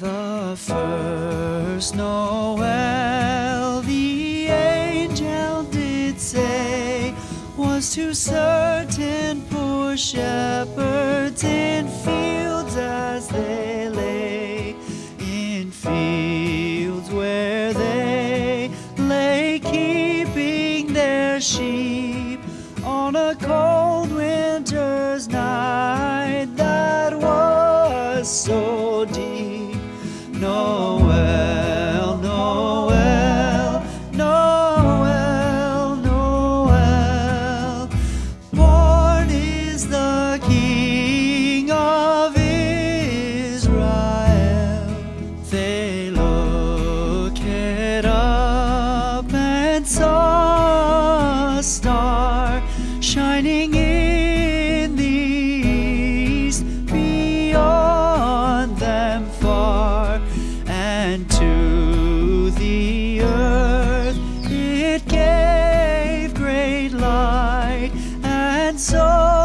The first Noel the angel did say was to certain poor shepherds in fields as they lay, in fields where they lay keeping their sheep on a cold winter's night shining in the east beyond them far and to the earth it gave great light and so